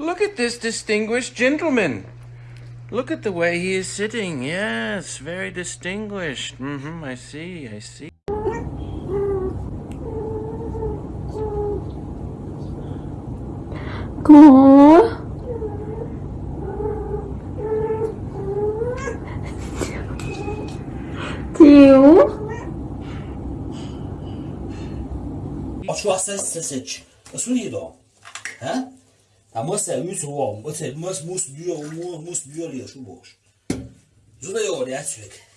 Look at this distinguished gentleman. Look at the way he is sitting. Yes, very distinguished. Mm-hmm, I see, I see. Mosselmus ruom, mosselmus, mosselmus, mosselmus, mosselmus, mosselmus, mosselmus, mosselmus, mosselmus, mosselmus, mosselmus, mosselmus, mosselmus, mosselmus, mosselmus, mosselmus, mosselmus, mosselmus,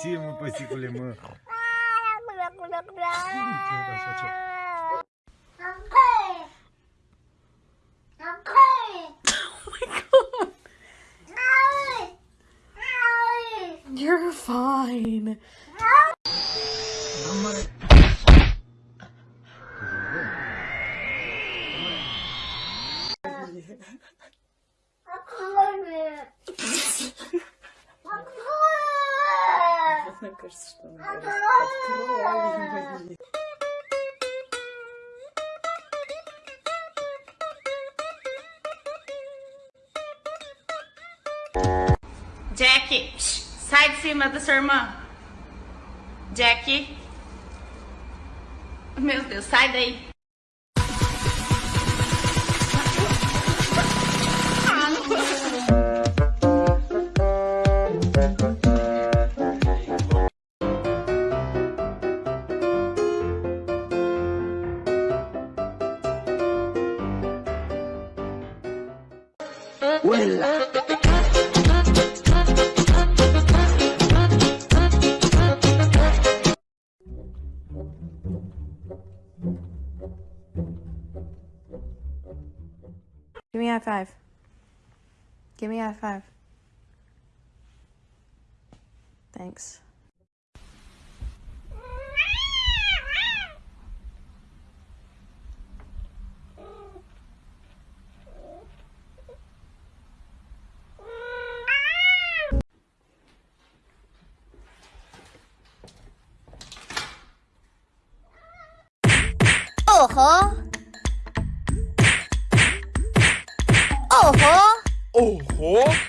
Si, mă, păsicule, mă. You're fine. Мне кажется, não. Ah, Jack, sai de cima da sua irmã. Jack. Meu Deus, sai daí. Give me high five. Give me a high five. Thanks. 哦吼。哦吼。哦吼。